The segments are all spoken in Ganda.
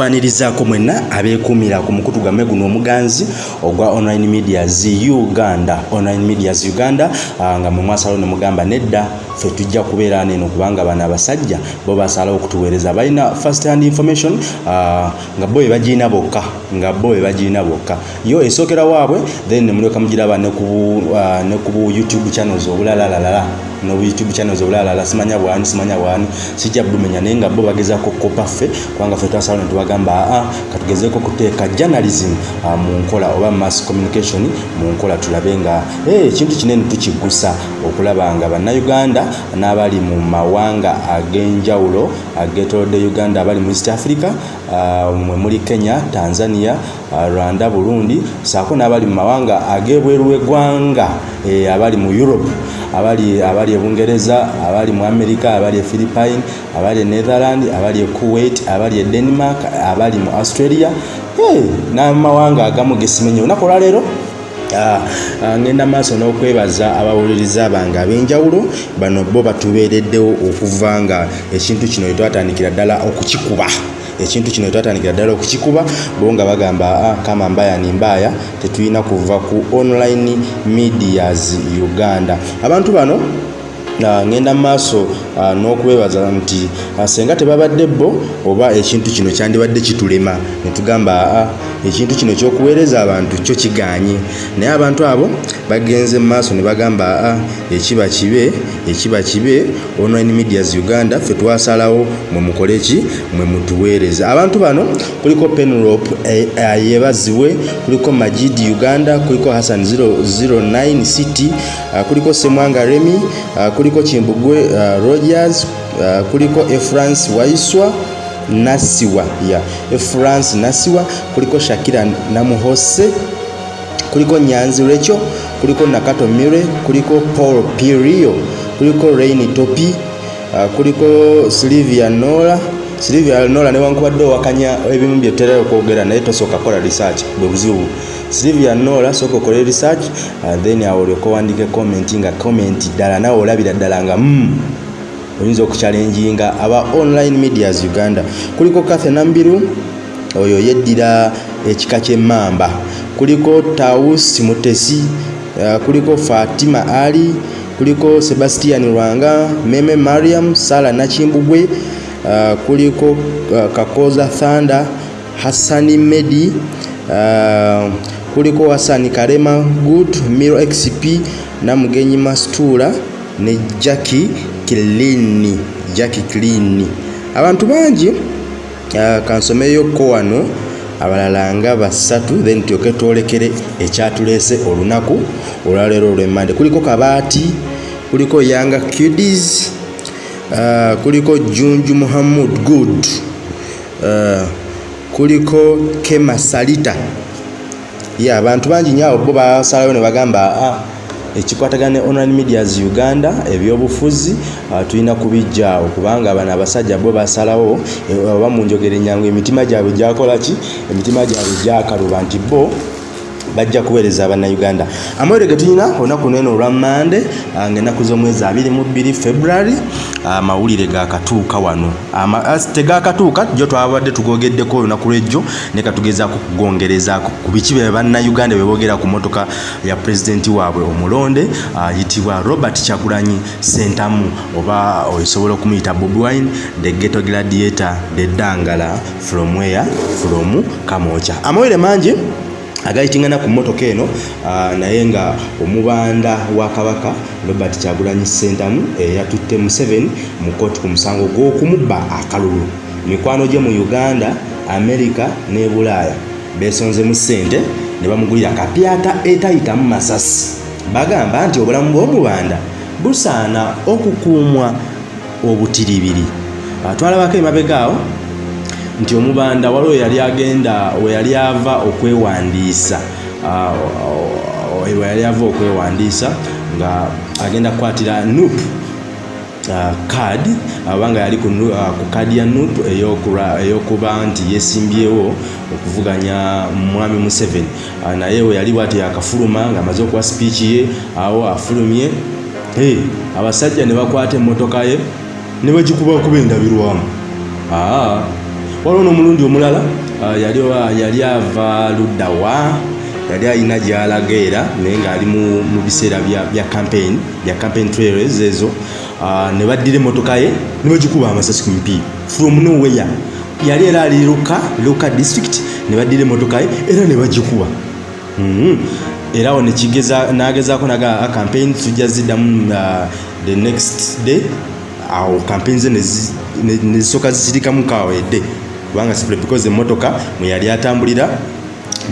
tubanirizaako mwenna abeekuumira ku mukutu gwamme guno omuganzi ogwa online medias uganda. Online medias uganda nga mwe mwasalawo ne mugamba nedda ffe tujja kubeera neno kubanga bano abasajja bo basalawo okutuweereza. Balina first hand information nga bo bebagiina bokka nga bo bebagiina bokka. Yo esookera waabwe then nemulyoka mugiraba ne ku youtube channels obulalalala nobu youtube channels obulalala simanya bwani simanya bwani sijja bulumenya naye nga bo bagezako kopa ffe kubanga ffe twasalawo netubagamba aa katugezeeko okuteeka journalism. Uh, mu nkola oba mass communication mu nkola tulabe nga ekintu hey, kinene tukigusa okulaba nga bannayuganda n'abali mu mawanga ag'enjawulo agetolodde uganda abali mu east africa mwe muli kenya tanzania rwanda burundi saako n'abali mu mawanga ag'ebweru w'eggwanga eh, abali mu europe abali abali ebungereza abali mu america abali e philippine abali e netherland abali e kuwait abali e denmark abali mu australia. N'amawanga agamu gesimenye. Olunaku olwaleero Uh, uh, ngenda maaso n'okwebaza abawuliriza bange ab'enjawulo bano bo batubeereddewo okuva nga ekintu kino etwatandikira ddala okukikuba ekintu kino etwatandikira ddala okukikuba bo nga bagamba ah, kama mbaya ni mbaya tetulina kuva ku online medias uganda. Abantu bano Uh, ngenda maaso uh, n'okwebaza nti uh, senga tebabadde bo oba ekintu kino kyandibadde kitulema? Netugamba uh, ekintu kino kyokuweereza abantu kyo kiganye naye abantu abo bagenze mu maaso ne bagamba uh, ekiba kibe ekiba kibe online medias uganda ffe twasalawo mwe mukole ki? Mwe mutuweereza abantu bano kuliko penrop eh, yebaziwe kuliko majid uganda kuliko hassan 09 city kuliko semwanga remi uh, kuliko kimbugwe rogers uh, kuliko efrance waiswa nasiwa ya yeah. efrance nasiwa kuliko shakira namuhose kuliko nyanzi recho kuliko nakato mire kuliko paul pirio kuliko raini topi uh, kuliko silivia nola. Silivia nola newankubadde owakanya ebimu byetera okwogera naye tosooka kola research bwe buzibu. Silivia nola sooka okole research uh, then awo olyoka owandike comment nga comment ddala nawe olabira ddala nga mm, oyinza okukyalenjinga aba online medias uganda. Kuliko kathe nambiru oyo yeddira ekika kyemmamba kuliko taus mutesi uh, kuliko fatima ali kuliko sebastian lwanga meme mariam sala nakimbugwe uh, kuliko uh, kakoza thanda hassani medi uh, kuliko hasani karema good miro xp namugenyi mastula ne jacki kilini jacki kilini abantu bangi uh, kansomeyoko wano abalala nga basatu then tyoke twolekere ekyatuleese olunaku olwaleero olwemmande kuliko kabaati kuliko yanga kudis uh, kuliko junju muhammud good uh, kuliko kema salita. Ya yeah, abantu bangi nyo abo bo basalayo ne bagamba ah, ekikwatagana ne online medias uganda ebyobufuzi uh, tulina kubijja okubanga bano abasajja bo basalawo oba mu njogera enyangu emitima gyabwe gyakola ki? Emitima gyabwe gyakaluba nti bo bajja kuweereza abannayuganda amawere ge tulina olunaku neno olwa mande ngaennaku z'omwezi 22 february amawulire gakatuuka wano. Tegakatuuka jo twabadde tugogeddeko olunaku lwejjo ne katugezaako kugongerezaako ku biki bye bannayuganda bebogera ku motoka ya pulezidenti waabwe omulonde ayitibwa robert kyagulanyi sentamu oba osobola okumuyita bobi wine the geto gladiator the dangala from where from kamocha. Amawere mangi agayitingana ku mmotoka eno naye nga omubanda wa kabaka robert kyagulanyi sentamu eyatutte mu 7 mu kooti ku musango gw'okumubba akalulu. Mikwano gye mu uganda amerika ne bulaaya. Besonzemu ssente ne bamugulira kapyata etayitamu masasi. Bagamba nti obulamu bw'omubanda busaana okukuumwa obutiribiri twalabako emabegaawo nti omubanda waliwo yali agenda we yali ava okwewandiisa. We yali ava okwewandiisa nga agenda kukwatira nup kad abanga yali ku kadi ya nup eyokuba nti yesimbyewo okuvuganya mwami museveni. Naye we yali bwati yakafuluma ngaamaze okuwa sipiiki ye awo afulumye. Abasajja ne bakwata emmotoka ye ne bagikubakuba endabirwamu waliwo n'omulundi omulala yali ava luddawa yali alina gyalaga era naye ng'ali mu biseera bya campaign bya campaign trails ezo. Ne baddira emmotoka ye ne bagikuba amasasi ku mipiira. From nowhere yali era ali luka luka district ne baddira emmotoka ye era ne bagikuba. Mm-hmm. era awo nagezaako naga campaign tujja ziddamu the next day. Awo campaign ze nezisooka zisirikamu kawedde kubanga simply because emmotoka mwe yali atambulira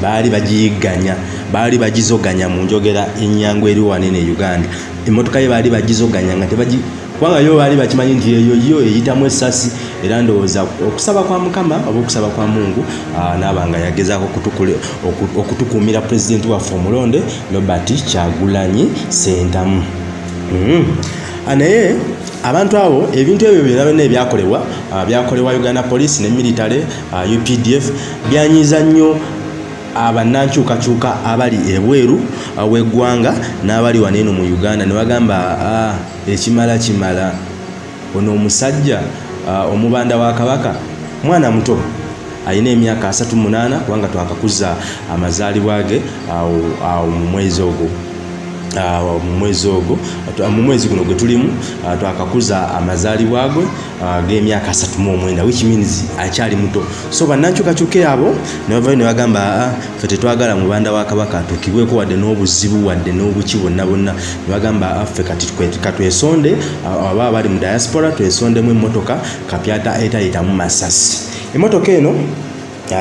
baali bagiyigganya baali bagizoganya mu njogera enyangu eri wanene e uganda emmotoka ye baali bagizoganya nga tebagi kubanga yo baali bakimanyi nti eyo yo eyitamu essasi era ndowooza okusaba kwa mukama oba okusaba kwa mungu naaba nga yagezaako okutukuumira pulezidenti waffe omulonde robert kyagulanyi sentamu mm. Naye abantu abo ebintu ebyo byona byonna ebyakolebwa byakolebwa uganda police ne military updf byanyiza nnyo abannankyukakyuka abali ebweru w'eggwanga n'abali waneeno mu uganda. Ne bagamba ekimala kimala. Ono omusajja omubanda wa kabaka mwana muto alina emyaka 38 kubanga twakakuza amazaalibwa ge awo mu mwezi ogwo mu mwezi ogwo mu mwezi guno gwe tulimu twakakuza amazaalibwa gwe g'emyaka 39 which means akyali muto. So bannankyukakyuke abo ne bavayo ne bagamba ffe tetwagala mubanda wa kabaka atukibweko wadde n'obuzibu wadde n'obuki bonna bonna ne bagamba ffe katwesonde aba abali mu diaspora twesondemu emmotoka kapyata etayitamu masasi. Emmotoka eno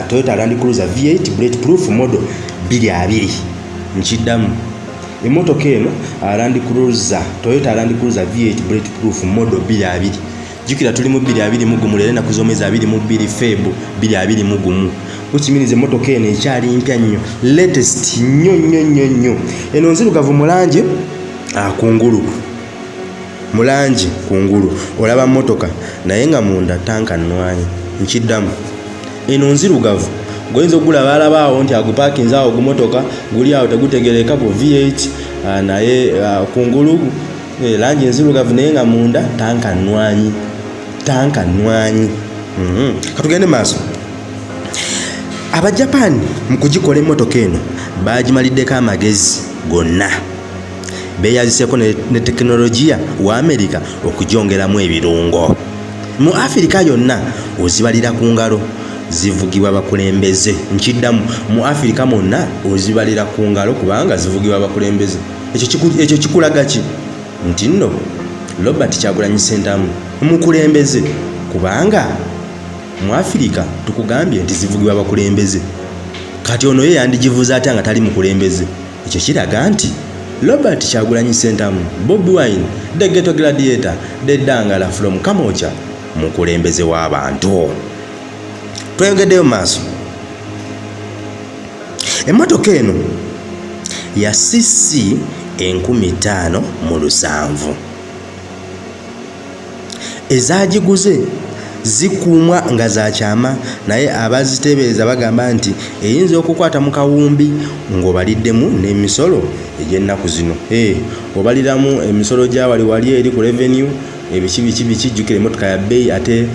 toyota land cruiser v8 bullet proof model 22 nkiddamu emmotoka eno land cruiser toyota land cruiser v8 bullet proof model 22 jukira tuli mu 221 leero enaku z'omwezi 22 febu 221 kukimiriza emmotoka eno ekyali mpya nnyo latest nnyo nnyo nnyo nnyo. Eno nzirugavu mu langi? Kungulu. Mu langi kungulu. Olaba mmotoka naye nga munda tanka nnwanyi nkiddamu. Eno nzirugavu goyinza okugula balabaawo nti agupaakinze awo gumotoka guli awo tegutegereka bu v8 naye kungulu langi enzirugavu naye nga munda tanka nnwanyi tanka nnwanyi. Mhm. katugende maaso. Abajapani mu kugikola emmotoka eno bagimaliddeko amagezi gonna. Beeyaziseeko ne tekinologiya wa amerika okugyongeramu ebirungo. Mu afirika yonna ozibalira ku ngalo zivugibwa bakulembeze. Nkiddamu mu afirika mwonna ozibalira ku ngalo kubanga zivugibwa bakulembeze. Ekyo kikulaga ki? Nti nno robert kyagulanyi sentamu mukulembeze. Kubanga mu afirika tukugambye nti zivugibwa bakulembeze. Kati ono ye yandigivuza atya nga tali mukulembeze. Ekyo kiraga nti robert kyagulanyi sentamu bobi wine the geto gladiator the dangala from kamocha mukulembeze w'abantu tweyongeddeyo maaso emmotoka eno ya cc 5 mu lusanvu. Ezagiguze zikuumwa nga zakyama naye abaziteebereza bagamba nti eyinza okukwata mu kawumbi ng'obaliddemu n'emisolo egy'ennaku zino. Obaliramu emisolo gya wali wali eri ku revenue ebiki biki biki jjukira emmotoka ya bbeeyi ate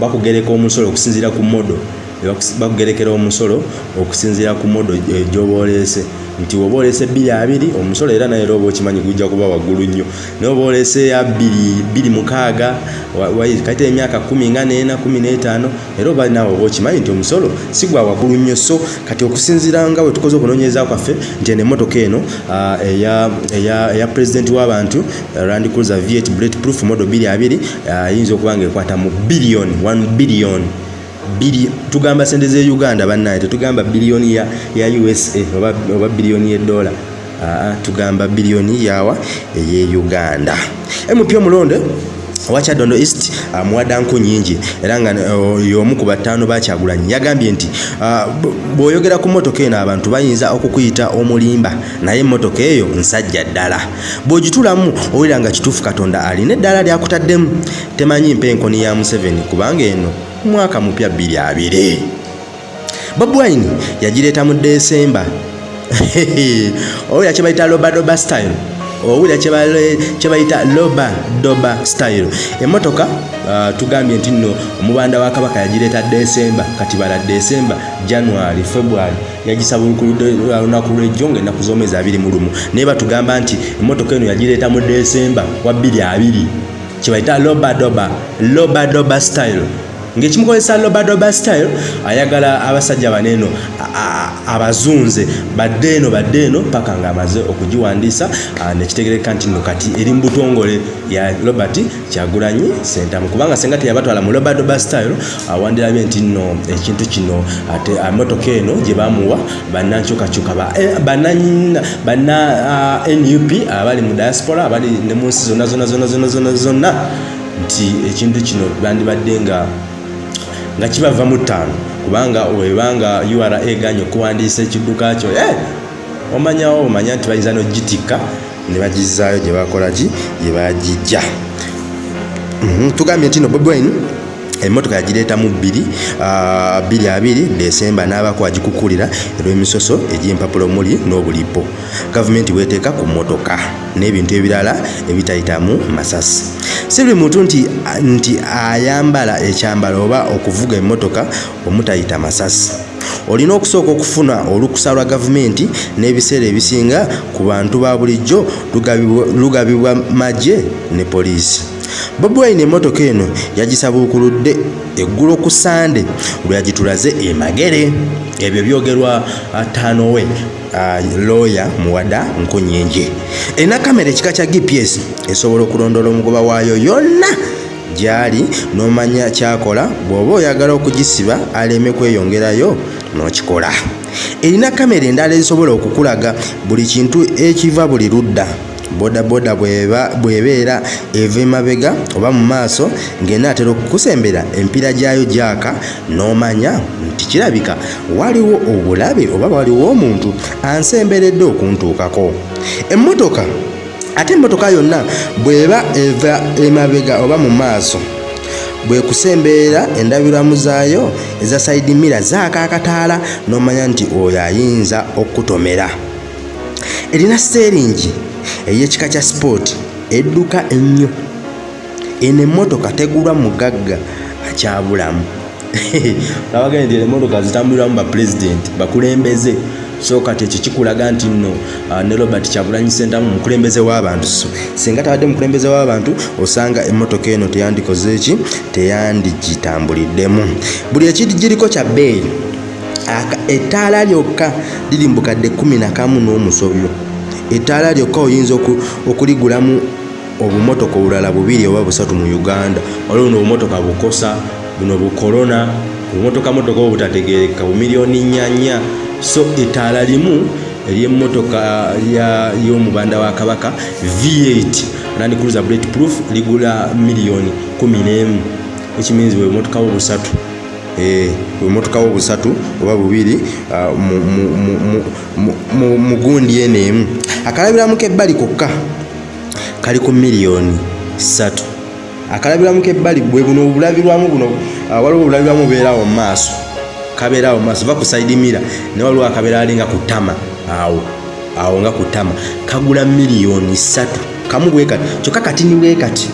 bakugereka omusolo okusinziira ku modo bakugerekera omusolo okusinziira ku modo gy'oba oleese. Nti woba oleese bbiri abiri omusolo era naye era oba okimanyi gujja kuba waggulu nnyo. Naye oba oleese ya bbiri mukaaga kati emyaka kumi nga neena kumi n'etaano era oba naawe oba okimanyi nti omusolo si gwa waggulu nnyo so kati okusinziira nga bwe tukoze okunoonyereza kwaffe nti eno emmotoka eno eya pulezidenti w'abantu land cruiser v8 bullet proof modo bbiri abiri ayinza okuba nga ekwata mu biliyoni 1 biliyoni bili tugamba sente ze uganda bannaye tetugamba biliyoni ya, usa oba, biliyoni y'edola tugamba biliyoni yawa eye uganda. Mp omulonde wakyadondo east uh, muwadanku nyingi era nga uh, y'omu ku bataano bakyagulanyi yagambye nti bw'oyogera ku mmotoka eno abantu bayinza okukuyita omulimba. Naye emmotoka eyo nsajja ddala. Bw'ogitulamu owulira nga kituufu katonda alina eddala lyakutaddemu temanyi mpenkoni ya museveni kubanga eno mwaka mupya 22 bob wine yagireeta mu desemba oyo yakibayita lobadoba style. Owulira kye bayita loba doba style. Emmotoka uh, tugambye nti nno omubanda wa kabaka yagireeta desemba kati bala desemba january february. Yagisaba olunaku lwejjo nga ennaku z'omwezi abiri mu lumu. Naye batugamba nti emmotoka eno yagireeta mu desemba wa bbiri abiri. Kyebayita loba doba loba doba style ng'ekimukozesa lobadoba style ayagala abasajja baneeno abazunze. Badde eno badde eno paka ng'amaze okugiwandiisa nekitegereka nti no kati eri mu butongole ya robert kyagulanyi sentamu. Kubanga senga teyabatwala mu lobadoba style awandirabye nti nno ekintu kino ate emotoka eno gye bamuwa bannankyukakyuka banna nup abali mu diaspora abali ne mu nsi zonna zonna zonna zonna zonna nti ekintu kino bandibadde nga nga kibava mu ttaano. Kubanga webanga ura eganye okuwandiisa ekidduka kyo eh, omanyawo omanya nti bayinza nogitikka ne bagizaayo gye bakola ki? Gye bagijja. Mhm, tugambye nti no bobwine emmotoka yagireeta mu bbiri bbiri abiri desemba n'abako agikukulira olw'emisoso egy'empapula omuli n'obulipo. Gavumenti bweteeka ku mmotoka n'ebintu ebirala ebitayitamu masasi. Si buli muntu nti, nti ayambala ekyambalo oba okuvuga emmotoka omutayita masasi. Olina okusooka okufuna olukusa lwa gavumenti n'ebiseera ebisinga ku bantu ba bulijjo lugabibwa magye ne poliisi bobi wine emmotoka eno yagisabuukuludde eggulo ku sande lwe yagitulaze emagere ebyo byogerwa tanowe looya muwada nkonyenje erina kamera ekika kya gps esobola okulondoola omugoba waayo yonna gyali n'omanya kyakola bw'oba oyagala okugisiba aleme kweyongerayo n'okikola. Erina kamera endala ezisobola okukulaga buli kintu ekiva buli ludda bodaboda bwebeera eva emabega oba mu maaso ng'enaatera okukusembera empiira gyayo gyaka n'omanya nti kirabika waliwo obulabe oba waliwo omuntu ansemberedde okuntuukako. Emmotoka ate emmotoka yonna bw'eba eva emabega oba mu maaso bwekusemberera endabirwamu zaayo eza saidi mira zaaka akataala n'omanya nti oyo ayinza okutomera. Erina steeringi ey'ekika kya sport edduka ennyo. Eno emmotoka tegulwa mugagga akyabulamu nabagende nti emmotoka zitambuliramu bapulezidenti bakulembeze. So kati ekyo kikulaga nti nno uh, ne robert kyagulanyi sentamu mukulembeze w'abantu. So singa tabadde mukulembeze w'abantu osanga emmotoka eno teyandikoze eki teyandigitambuliddemu buli ekigiriko kya bbeeyi ettaala lyokka liri mu bukadde 11 n'omusobyo ettaala lyokka oyinza okuligulamu obumotoka obulala bubiri oba busatu mu uganda. Waliwo no obumotoka bukosa buno bukolona obumotoka motoka obo butategereka bumiliyoni nyanya so ettaala limu eryemmotoka y'omubanda wa kabaka v8 land cruiser bullet proof ligula miliyoni 11 ekimins bwe bumotoka bo busatu bumotoka bo busatu oba bubiri mugundi eno emu. Akalabiramu kebbali kokka kali ku miliyoni ssatu. Akalabiramu kebbali bwe buno obulabirwamu buno ah, waliwo obulabirwamu bubeerawo mu maaso kabeerawo mu maaso va ku saidi mira ne waliwo akabeera ali nga ku tama awo awo nga ku tama kagula miliyoni ssatu. Kamu bwe kati kyokka katini bwe kati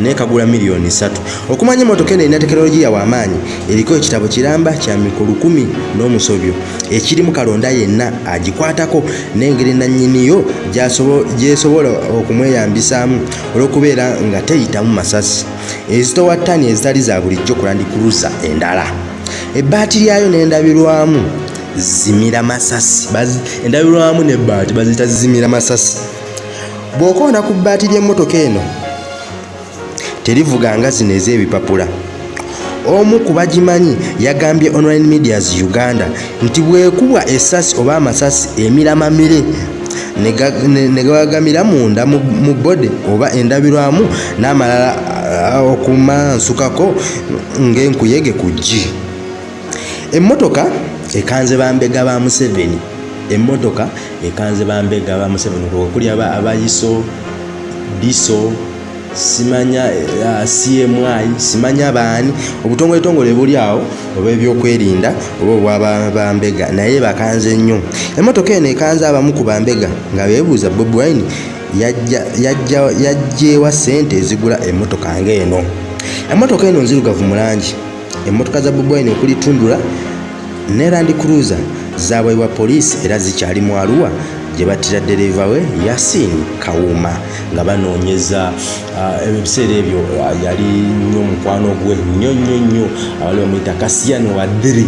naye kagula miliyoni ssatu okumanya emotoka eno erina tekinologiya w'amaanyi eriko ekitabo kiramba kya mikolo kumi n'omusobyo. Ekirimu kalonda yenna agikwatako n'engeri nannyiniyo gyesobola okumweyambisaamu olw'okubeera nga teyitamu masasi. Ezitowa ttani ezitali za bulijjo kulandikuruza endala. Ebbaati lyayo n'endabirwamu zimira masasi endabirwamu n'ebbaati baziyita zimira masasi. Bw'okonda ku bbaati ly'emmotoka eno terivuga nga zino ez'ebipapula. Omu ku bagimanyi yagambye online medias uganda nti bwekubwa essasi oba amasasi emiramamire ne gagamira munda mu bode oba endabirwamu n'amalala okumansukako ng'enkuyege ku ggi emmotoka ekanze bambega ba museveni emmotoka ekanze bambega ba museveni okuli abayiso diso simanya cmi simanya baani obutongole tongole buli awo oba ebyokwerinda oba obwaba bambega naye bakanze nnyo. Emotoka eno ekanze abamu ku bambega nga beebuuza bobi wine yajjeewa ssente ezigula emmotoka ng'eno? Emmotoka eno nzirugavu mu langi. Emmotoka za bobwine okuli tundula ne land cruiser zaabwebwa poliisi era zikyali mu aluwa gye battira dereva we yasin kawuma nga banoonyeza ebiseera ebyo yali nnyo omukwano gwe nnyo nnyo nnyo. Abali bamuyita kasiyano wadiri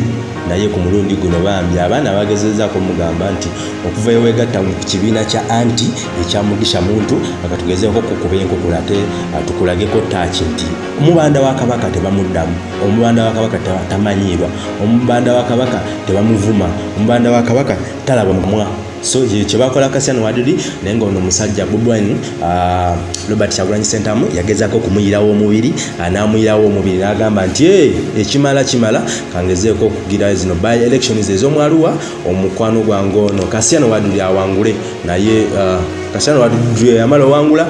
naye ku mulundi guno bambi. Abaana bagezezaako omugamba nti okuva ewegatta ku kibiina kya anti ekyamugisha muntu akatugezeeko kukuba enkukula ate tukulageko taaki nti omubanda wa kabaka tebamuddamu omubanda wa kabaka tamanyirwa omubanda wa kabaka tebamuvuma omubanda wa kabaka talaba mumwa so kyebakola kasiano wadiri naye nga ono omusajja bobwine uh, robert kyagulanyi sentamu yagezaako okumuyirawo omubiri uh, namuyirawo omubiri nagamba nti e ekimala kimala kangezeeko okugira zino by elections ez'omwaluwa omukwano gwange ono kasiano wadiri awangule. Naye uh, kasiano wadiri yamala owangula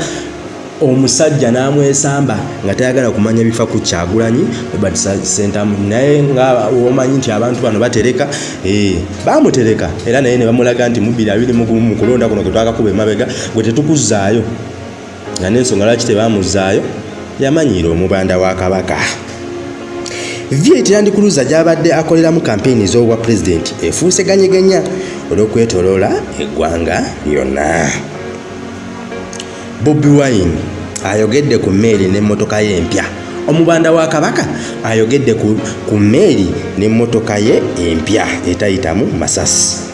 omusajja n'amwesamba nga tayagala kumanya bifa ku kyagulanyi robert sentamu naye nga omanyi nti abantu bano batereka e, bamutereka. Era naye ne bamulaga nti abiri mugumu mu kulonda kuno kwe twakakuba emabega gwe tetukuzaayo. Nga n'ensonga lwaki tebamuzaayo yamanyiira omubanda wa kabaka. Viet land cruiser gy'abadde akoleramu kampeyini ez'obwa pulezidenti efuuse ganyeganya olw'okwetoloola eggwanga lyonna bobi wine ayogedde ku mmeeri n'emmotoka ye empya. Omubanda wa kabaka ayogedde ku, mmeeri n'emmotoka ye empya etayitamu masasi.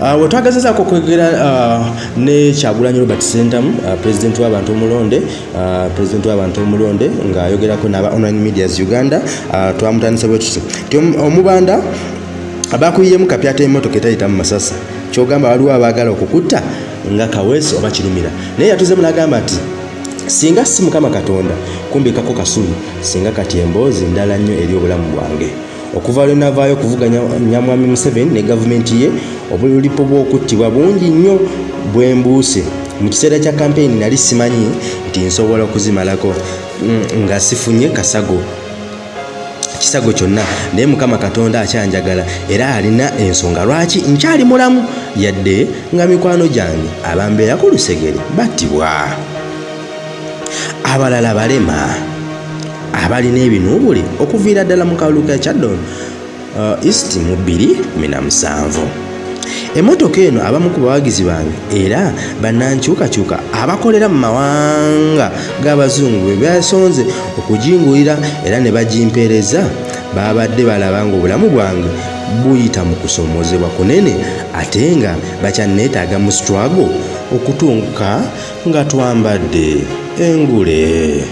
Uh, wetwagazezaako okwegera uh, ne kyagulanyi robert sentamu uh, pulezidenti w'abantu omulonde pulezidenti w'abantu omulonde ng'ayogerako n'aba online medias uganda twamutandisa bwe tuti ti omubanda abakuyiyemu kapyata emmotoka etayitamu masasi. Kyogamba waliwo abaagala okukutta nga kaweesi oba kirumira. Naye yatuzemu n'agamba nti singa si mukama katonda kumbikako kasubi singa kati emboozi ndala nnyo eri obulamu bwange. Okuva lwe navaayo okuvuga nyamwami museveni ne gavumenti ye obulipo bw'okuttibwa bungi nnyo bwe mbuuse. Mu kiseera kya kampeyini nali simanyi nti nsobola okuzimalako nga sifunye kasago kisago kyonna. Naye mukama katonda akyanjagala. Era alina ensonga. Lwaki? Nkyali mulamu. Yadde nga mikwano gyange abambeera ku lusegere battibwa. Abalala balema. Abalina ebinuubuli okuviira ddala mu kalulu ka kyaddon uh, east mu 217 emmotoka eno abamu ku bawagizi bange era bannankyukakyuka abakolera mu mawanga g'abazungu bwe basonze okugingulira era ne bagimpeereza. Babadde balaba nga obulamu bwange buyita mu kusoomozebwa kunene ate nga bakyanneetaaga mu struggle okutunka nga twambadde engule.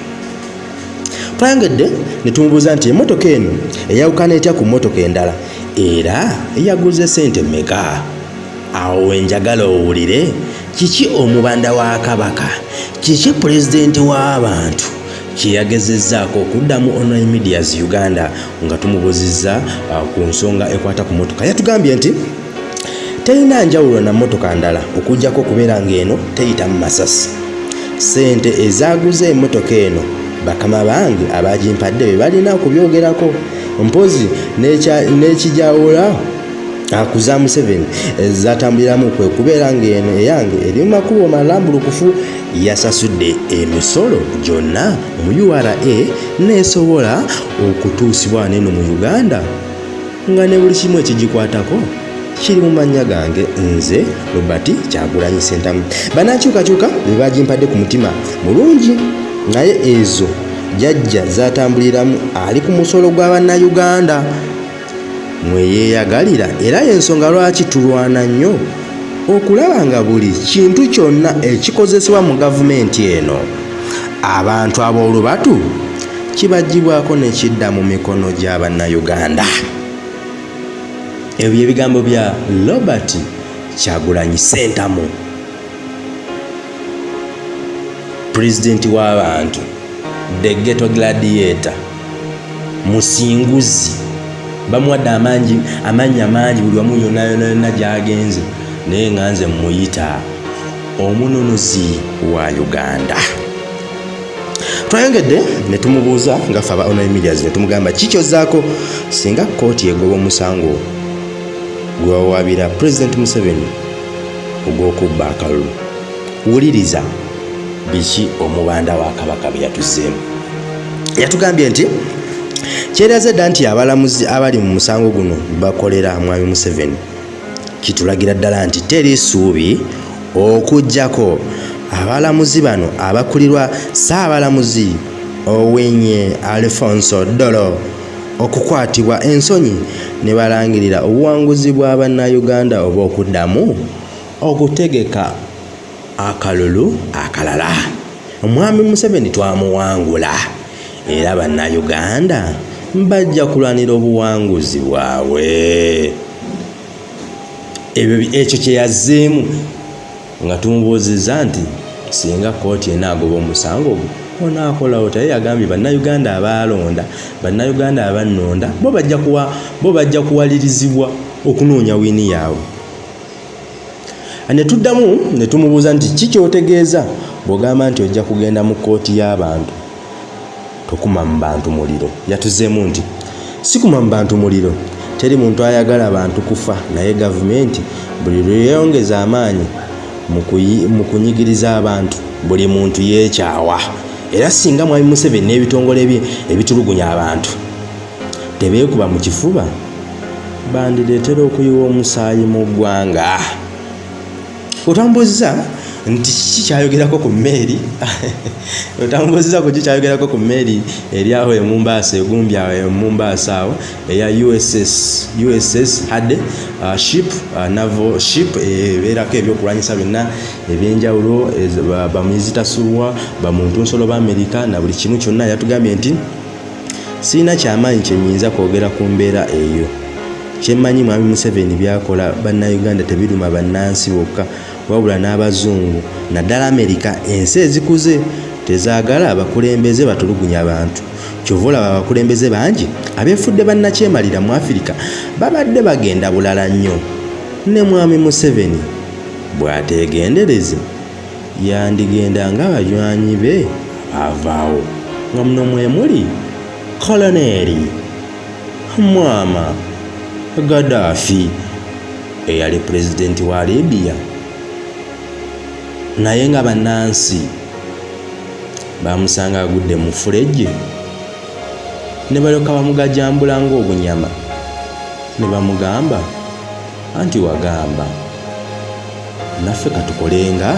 Twayongedde ne tumubuuza nti emmotoka eno eyawukana etya ku mmotoka endala? Era yaguze sente mmeka awo wenjagala owulire kiki omubanda wa kabaka? Kiki pulezidenti w'abantu kyeyagezezzaako okuddamu online medias uganda nga tumubuuzizza uh, ku nsonga ekwata ku motoka yatugambye nti terina njawulo na motoka ndala okugjako okubeera ng'eno teyitamu masasi. Sente ezaaguze emmotoka eno bakama bange abagimpadde be balina okubyogerako. Mpozi n'ekijawula akuza museveni. Zatambuliramu kwe kubeera ng'eno eyange eri mu makubo malambulukufu yasasudde emisolo gyonna mu ura neesobola okutuusibwa neno mu uganda. Nga ne buli kimu ekigikwatako kiri mu mannya gange nze robert kyagulanyi sentamu banankyukakyuka be bagimpadde ku mutima mulungi naye ezo jajja zatambuliramu ali ku musolo gw'abannayuganda mweyeeyagalira era y'ensonga lwaki tulwana nnyo? Okulaba nga buli kintu kyonna ekikozesebwa mu gavumenti eno abantu ab'olubatu kibagibwako ne kidda mu mikono gy'abannayuganda ebyo ebigambo bya robert kyagulanyi sentamu pulezidenti w'abantu the ghetto gladiator musinguzi bamuwadde amangi amannya mangi buli wamu yonna yonna yonna gy'agenze. Naye nga nze muyita omununuzi wa uganda. Twayongedde ne tumubuuza nga ffe aba online medias ne tumugamba kikyozzaako singa kooti egoba omusango gwewawabira pulezidenti museveni ogw'okubba akalulu wuliriza biki omubanda wa kabaka bye yatuzeemu yatugambye nti kyeraze dda nti abalamuzi abali mu musango guno bakolera mwami museveni. Kitulagira ddala nti teri ssuubi okugjako abalamuzi bano abakulirwa saabalamuzi owenye alfonso dolo okukwatibwa ensonyi ne balangirira obuwanguzi bwa bannayuganda oba okuddamu okutegeka akalulu akalala. Omwami museveni twamuwangula era bannayuganda bajja kulwanira obuwanguzi bwabwe. Ekyo kyeyazzeemu nga tumubuuziza nti singa kooti enaagoba omusango gwo onaakolawo taye yagambye bannayuganda abalonda bannayuganda abannonda bo bajja kuwalirizibwa okunoonya wiini yaabwe. Ne tuddamu ne tumubuuza nti kikyotegeeza bw'ogamba nti ojja kugenda mu kooti y'abantu tokuma mu bantu muliro. Yatuzeemu nti sikuma mu bantu muliro teri muntu ayagala bantu kufa naye gavumenti buli lweyongeza amaanyi mu kunyigiriza abantu buli muntu yeekyawa. Era singa mwami museveni n'ebitongole bye ebitulugunya abantu tebeekuba mu kifuba bandireetera okuyiwa omusaayi mu ggwanga. Otambuuziza nti kiki kyayogerako ku mmeeri? Otambuuziza ku kikyayogerako ku mmeeri eri aho emumbaasa egumbi awo emumbaasa awo eya uss uss hadde uh, ship uh, navo ship ebeerako e, ebyokulwanyisa byonna ebyenjawulo bamizitasuwa bamuntu nsolo ba amerika na buli kimu kyonna yatugambye nti siina kyamaanyi kyenyinza kwogera ku mbeera eyo kyemmanyi mwami museveni byakola bannayuganda tebiruma bannansi bokka wabula n'abazungu naddala amerika ensi ezikuze tezaagala abakulembeze batulugunya abantu. Kyova olaba abakulembeze bangi abeefudde bannakyemalira mu afirika babadde bagenda bulala nnyo. Ne mwami museveni bw'ateegendereze yandigenda ng'abanywanyi be avaawo. Nga muno mwe muli koloneeri mwama gaddafi eyali pulezidenti wa libiya naye nga bannansi bamusanga agudde mu fulejje ne balyoka bamugajambula ng'obunyama. Ne bamugamba anti wagamba naffe katukolenga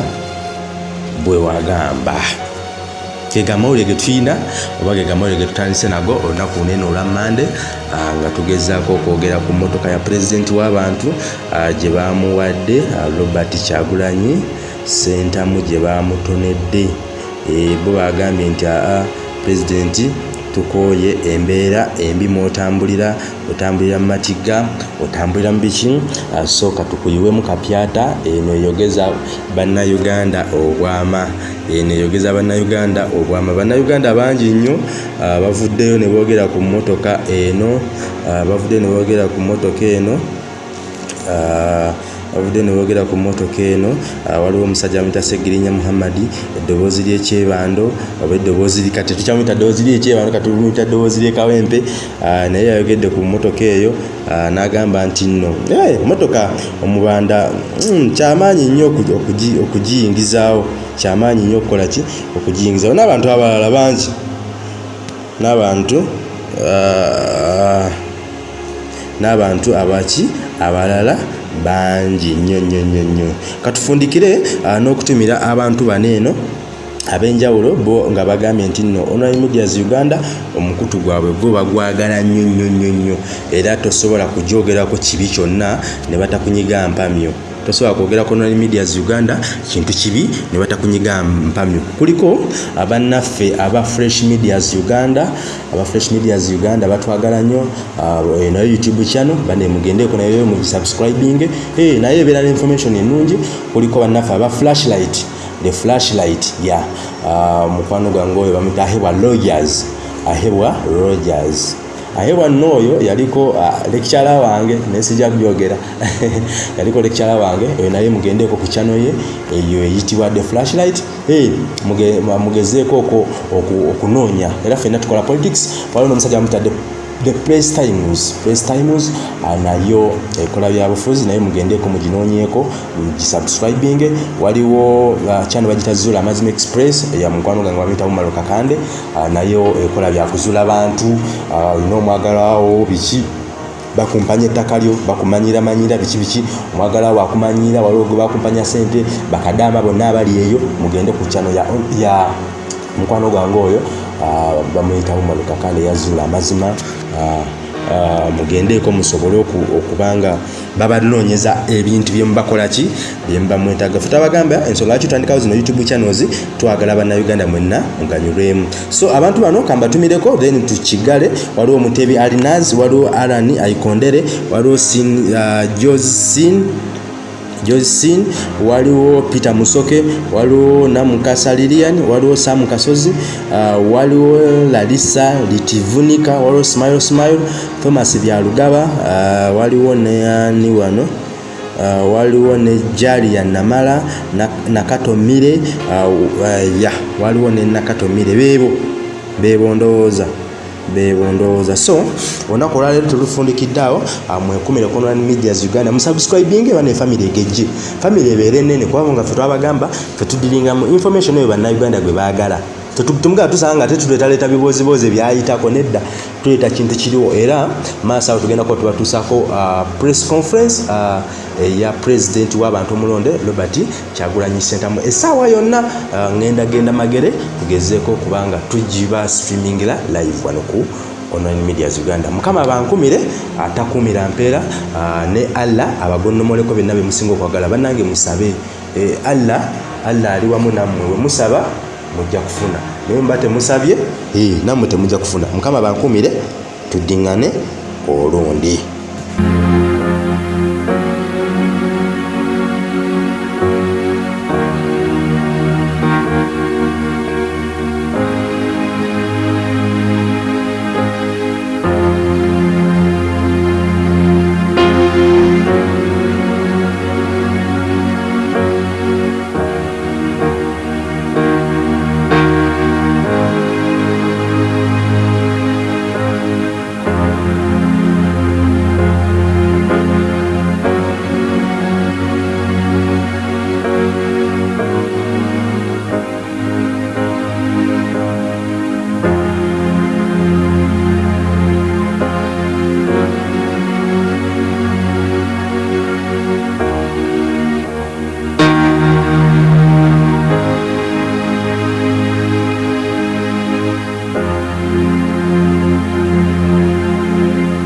bwe wagamba gega mawulire ge tulina oba gega mawulire ge tutandise nago olunaku lunene olwa mande nga tugezaako okwogera ku mmotoka ya pulezidenti w'abantu gye bamuwadde robert kyagulanyi sentamu gye bamutonedde bo bagambye nti aa pulezidenti tukooye embeera embi mwotambulira otambulira mu matigga otambulira mu biki? Sooka tukuyiwemu kapyata eno eyogeza bannayuganda obwama eno eyogeza bannayuganda obwama. Bannayuganda bangi nnyo bavuddeyo ne boogera ku mmotoka eno bavuddeyo ne boogera ku mmotoka eno bavudde ne boogera ku mmotoka eno waliwo omusajja amuyita segirinya muhammadi eddoboozi lyekyebando oba eddoboozi kati tukyamuyita ddoboozi lyekyebando kati tumuyita ddoboozi lyekawempe naye yayogedde ku mmotoka eyo n'agamba nti nno mmotoka omubanda mm, kyamaanyi nnyo okugiyingizaawo. Kyamaanyi nnyo okukola ki? Okugiyingizaawo. N'abantu abalala bangi. N'abantu n'abantu abaki abalala bangi nnyo nnyo nnyo nnyo. Katufundikire n'okutumira abantu bano eno ab'enjawulo bo nga bagambye nti nno online medias uganda omukutu gwabwe gwo bagwagala nnyo nnyo nnyo nnyo. Era tosobola kujoogerako kibi kyonna ne batakunyiga mpamyo tosobola kwogera ku online medias uganda kintu kibi ne batakunyiga mpamyo kuliko abannaffe aba fresh medias uganda aba fresh medias uganda batwagala nnyo nayo youtube channel bane mugendeeko nayo mugisubscribing hey, naye ebeera information ennungi kuliko bannaffe aba flashlight the flashlight ya yeah. uh, mukwano gwange oyo bamwita ahebwa rogers ahebwa rogers ahebwa nno oyo yaliko uh, lekikyala wange nesijja kubyogera yaliko lekikyala wange oyo naye mugendeeko ku chano ye eyo eyitibwa the flashlight. Mugezeeko okunoonya. Era fenna tukola politics waliwo n'omusajja bamutadde the press times. Press times uh, nayo ekola byabufuzi naye mugendeko muginoonyeeko mugisubscribing waliwo uh, channel bagita zula amazima express ya mukwano gange bamuyita mumalo kakande uh, nayo ekola byakuzula bantu olina omwagalawo biki? Bakumpanya ettaka lyo bakumanyiramanyira biki biki? Omwagalawo akumanyira waliwo gwe bakumpanya sente bakadama bonna abali eyo. Mugende ku channel ya, ya mukwano gwange oyo uh, bamuyita mumalo kakande yazula amazima mugendeeko musobole okubanga babanoonyeza ebintu byemubakolaki byemubamwetaga fe tabagamba ensonga lwaki tutandikawo zino youtube channels twagala bannayuganda mwenna muganyulwemu so abantu bano kambatumireko then tukigale. Waliwo mutebi alinaz waliwo alan aikondere waliwo uh, josin josin waliwo peter musoke waliwo namukasa lilian waliwo sam kasozi uh, waliwo lalisa litivunika waliwo smile smile thomas byalugaba uh, waliwo neani wano uh, waliwo ne jalia namala nakatomire uh, uh, ya waliwo ne nakatomire bebo bebo ndowooza bebondowooza so olunaku olwaleero tulufundikidde awo mwekumire ku online medias uganda musubscribing bane family egejje. Family ebeere enene kubanga nga fe twabagamba fe tudiringamu information eyo bannayuganda gwe baagala temugala tusanga nga tetuleetaleeta bibozibozi byayitako nedda tuleeta kintu kiriwo era maaso awo tugenda kuba tubatuusako uh, press conference uh, eya president w'abantu omulonde robert kyagulanyi sentamu essaawa yonna uh, ngenda genda magere tugezeeko kubanga tugiba streamingira live wano ku online medias uganda. Mukama bankumire atakumira mpeera uh, ne allah abagonnomoleko byonna bemusinga okwagala. Bannange musabe e, allah allah ali wamu nammwe. Wemusaba mujja kufuna. Naye muba temusabye? Nammwe temujja kufuna. Mukama bankumire tuddiŋŋane olundi